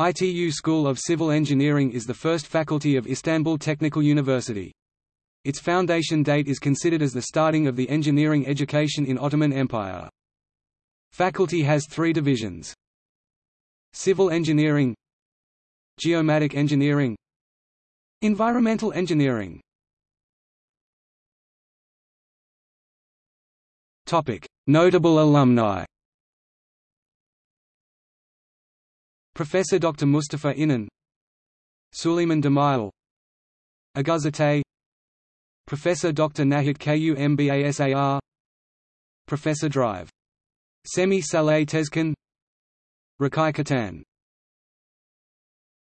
ITU School of Civil Engineering is the first faculty of Istanbul Technical University. Its foundation date is considered as the starting of the engineering education in Ottoman Empire. Faculty has three divisions. Civil Engineering Geomatic Engineering Environmental Engineering Notable alumni Professor Dr. Mustafa İnan Süleyman Demirel Oğuz Atay Professor Dr. Nahit Kumbasar Professor Drive. Semih Saleh Tezcan Recai Kutan